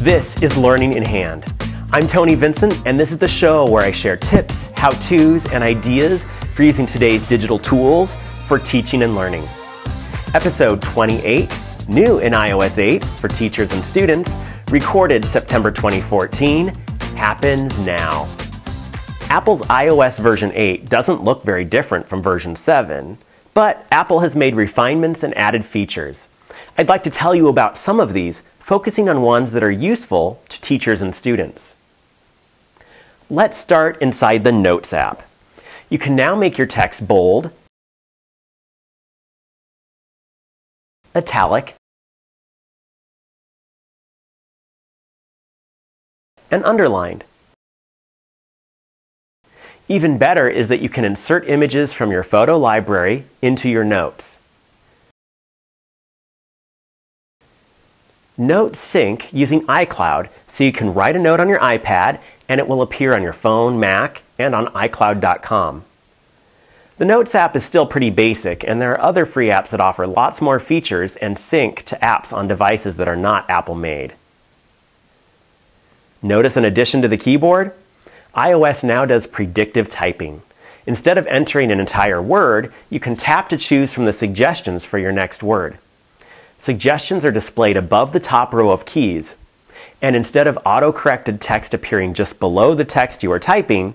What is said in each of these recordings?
This is Learning in Hand. I'm Tony Vincent, and this is the show where I share tips, how to's, and ideas for using today's digital tools for teaching and learning. Episode 28, new in iOS 8 for teachers and students, recorded September 2014, happens now. Apple's iOS version 8 doesn't look very different from version 7, but Apple has made refinements and added features. I'd like to tell you about some of these, focusing on ones that are useful to teachers and students. Let's start inside the Notes app. You can now make your text bold, italic, and underlined. Even better is that you can insert images from your photo library into your notes. Notes sync using iCloud so you can write a note on your iPad and it will appear on your phone, Mac, and on iCloud.com. The Notes app is still pretty basic, and there are other free apps that offer lots more features and sync to apps on devices that are not Apple made. Notice an addition to the keyboard? iOS now does predictive typing. Instead of entering an entire word, you can tap to choose from the suggestions for your next word. Suggestions are displayed above the top row of keys. And instead of auto-corrected text appearing just below the text you are typing,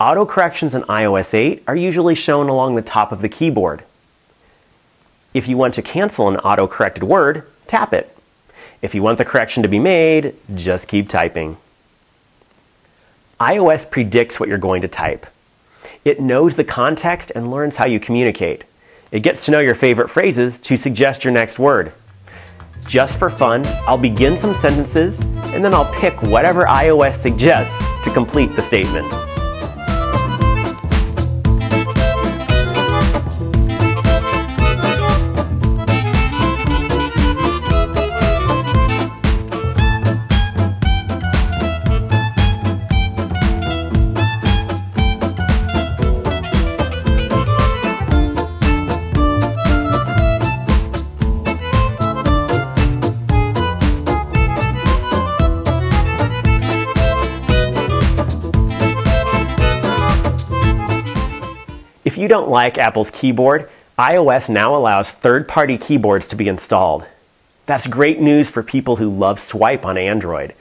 auto-corrections in iOS 8 are usually shown along the top of the keyboard. If you want to cancel an auto-corrected word, tap it. If you want the correction to be made, just keep typing iOS predicts what you're going to type. It knows the context and learns how you communicate. It gets to know your favorite phrases to suggest your next word. Just for fun, I'll begin some sentences and then I'll pick whatever iOS suggests to complete the statements. You don't like Apple's keyboard, iOS now allows third-party keyboards to be installed. That's great news for people who love swipe on Android.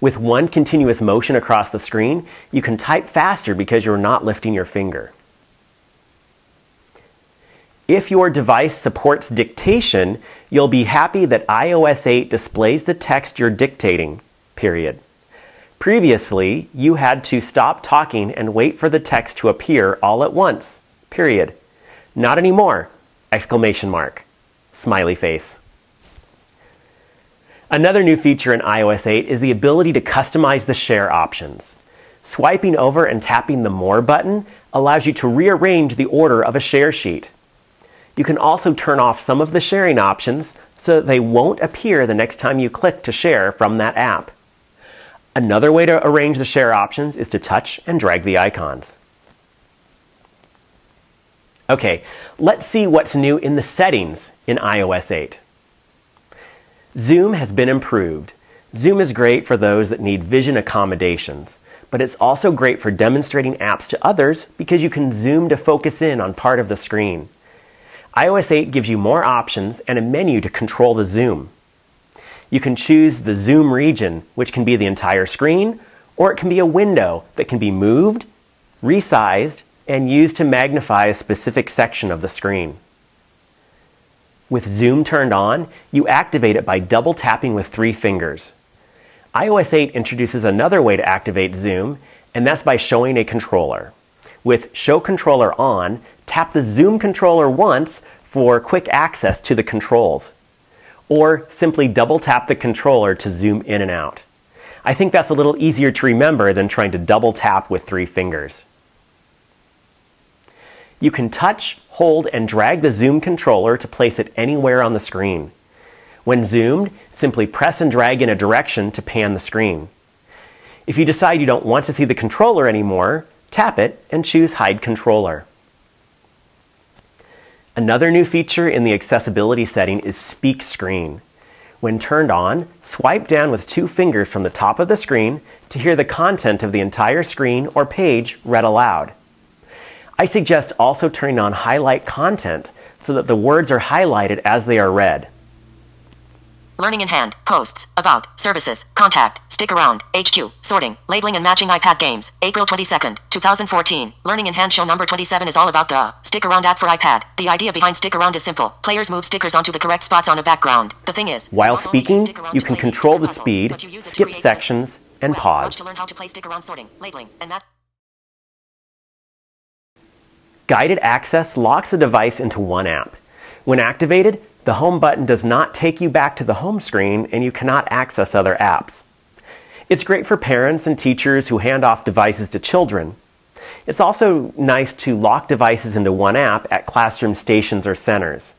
With one continuous motion across the screen, you can type faster because you're not lifting your finger. If your device supports dictation, you'll be happy that iOS 8 displays the text you're dictating, period. Previously, you had to stop talking and wait for the text to appear all at once period. Not anymore, exclamation mark, smiley face. Another new feature in iOS 8 is the ability to customize the share options. Swiping over and tapping the More button allows you to rearrange the order of a share sheet. You can also turn off some of the sharing options so that they won't appear the next time you click to share from that app. Another way to arrange the share options is to touch and drag the icons. Okay, let's see what's new in the settings in iOS 8. Zoom has been improved. Zoom is great for those that need vision accommodations, but it's also great for demonstrating apps to others because you can zoom to focus in on part of the screen. iOS 8 gives you more options and a menu to control the zoom. You can choose the zoom region, which can be the entire screen, or it can be a window that can be moved, resized, and used to magnify a specific section of the screen. With Zoom turned on, you activate it by double tapping with three fingers. iOS 8 introduces another way to activate Zoom, and that's by showing a controller. With Show Controller On, tap the Zoom controller once for quick access to the controls. Or simply double tap the controller to zoom in and out. I think that's a little easier to remember than trying to double tap with three fingers. You can touch, hold, and drag the zoom controller to place it anywhere on the screen. When zoomed, simply press and drag in a direction to pan the screen. If you decide you don't want to see the controller anymore, tap it and choose Hide Controller. Another new feature in the accessibility setting is Speak Screen. When turned on, swipe down with two fingers from the top of the screen to hear the content of the entire screen or page read aloud. I suggest also turning on highlight content so that the words are highlighted as they are read. Learning in hand, posts, about, services, contact, stick around, HQ, sorting, labeling and matching iPad games, April 22nd, 2014. Learning in hand. Show number 27 is all about the stick around app for iPad. The idea behind stick around is simple. Players move stickers onto the correct spots on a background. The thing is, While not only is speaking, you can control the puzzles, speed, but you use it to skip sections, and pause. Guided access locks a device into one app. When activated, the home button does not take you back to the home screen and you cannot access other apps. It's great for parents and teachers who hand off devices to children. It's also nice to lock devices into one app at classroom stations or centers.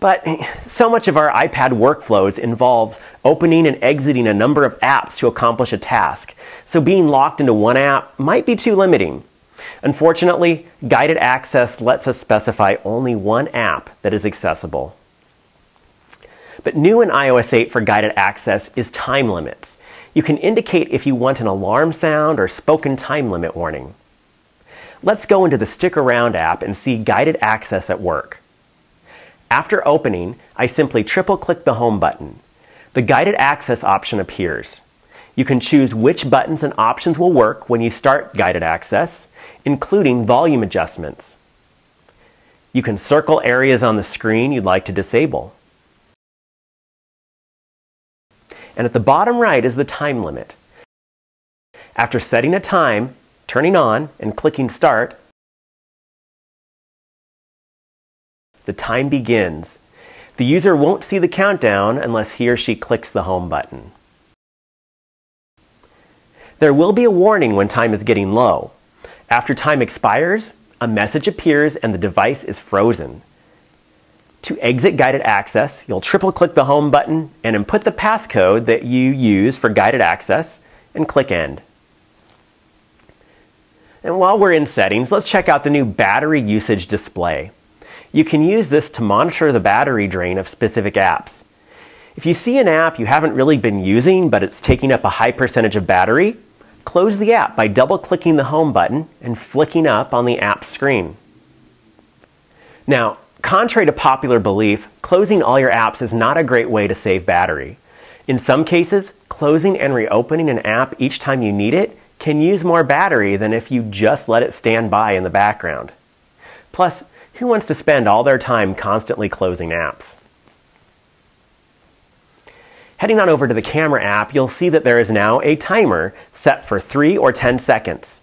But so much of our iPad workflows involves opening and exiting a number of apps to accomplish a task. So being locked into one app might be too limiting. Unfortunately, guided access lets us specify only one app that is accessible. But new in iOS 8 for guided access is time limits. You can indicate if you want an alarm sound or spoken time limit warning. Let's go into the Stick Around app and see guided access at work. After opening, I simply triple click the Home button. The guided access option appears. You can choose which buttons and options will work when you start guided access, including volume adjustments. You can circle areas on the screen you'd like to disable. And at the bottom right is the time limit. After setting a time, turning on, and clicking Start, the time begins. The user won't see the countdown unless he or she clicks the Home button. There will be a warning when time is getting low. After time expires, a message appears and the device is frozen. To exit guided access, you'll triple click the Home button and input the passcode that you use for guided access and click End. And while we're in settings, let's check out the new battery usage display. You can use this to monitor the battery drain of specific apps. If you see an app you haven't really been using but it's taking up a high percentage of battery, close the app by double clicking the Home button and flicking up on the app screen. Now, contrary to popular belief, closing all your apps is not a great way to save battery. In some cases, closing and reopening an app each time you need it can use more battery than if you just let it stand by in the background. Plus, who wants to spend all their time constantly closing apps? Heading on over to the camera app, you'll see that there is now a timer set for 3 or 10 seconds.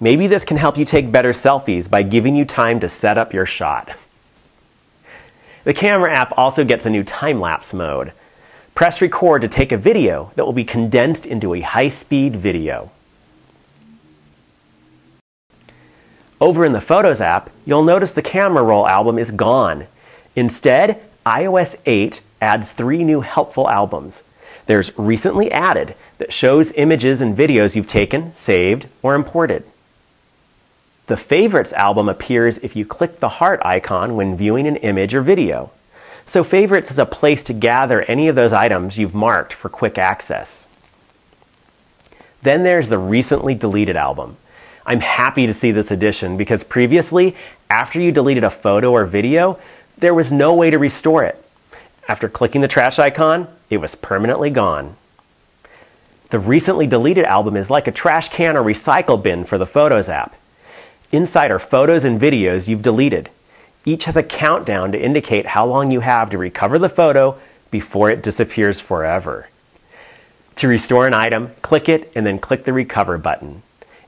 Maybe this can help you take better selfies by giving you time to set up your shot. The camera app also gets a new time-lapse mode. Press record to take a video that will be condensed into a high-speed video. Over in the Photos app, you'll notice the camera roll album is gone. Instead, iOS 8 adds three new helpful albums. There's Recently Added that shows images and videos you've taken, saved, or imported. The Favorites album appears if you click the heart icon when viewing an image or video. So Favorites is a place to gather any of those items you've marked for quick access. Then there's the Recently Deleted album. I'm happy to see this addition because previously, after you deleted a photo or video, there was no way to restore it. After clicking the trash icon, it was permanently gone. The recently deleted album is like a trash can or recycle bin for the Photos app. Inside are photos and videos you've deleted. Each has a countdown to indicate how long you have to recover the photo before it disappears forever. To restore an item, click it and then click the Recover button.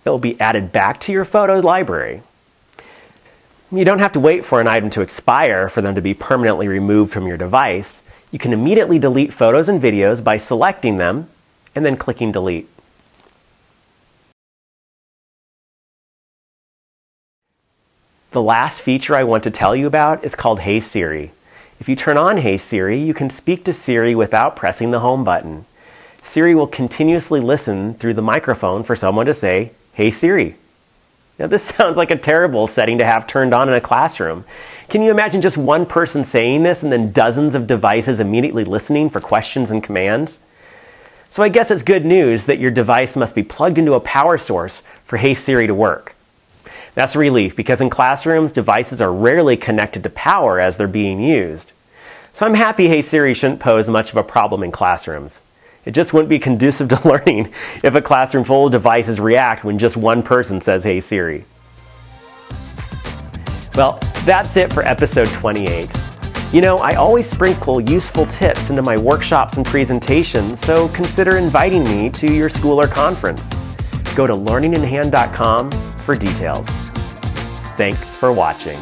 It will be added back to your photo library. You don't have to wait for an item to expire for them to be permanently removed from your device. You can immediately delete photos and videos by selecting them and then clicking Delete. The last feature I want to tell you about is called Hey Siri. If you turn on Hey Siri, you can speak to Siri without pressing the home button. Siri will continuously listen through the microphone for someone to say, Hey Siri. Now, this sounds like a terrible setting to have turned on in a classroom. Can you imagine just one person saying this and then dozens of devices immediately listening for questions and commands? So I guess it's good news that your device must be plugged into a power source for Hey Siri to work. That's a relief because in classrooms, devices are rarely connected to power as they're being used. So I'm happy Hey Siri shouldn't pose much of a problem in classrooms. It just wouldn't be conducive to learning if a classroom full of devices react when just one person says Hey Siri. Well, that's it for episode 28. You know, I always sprinkle useful tips into my workshops and presentations, so consider inviting me to your school or conference. Go to learninginhand.com for details. Thanks for watching.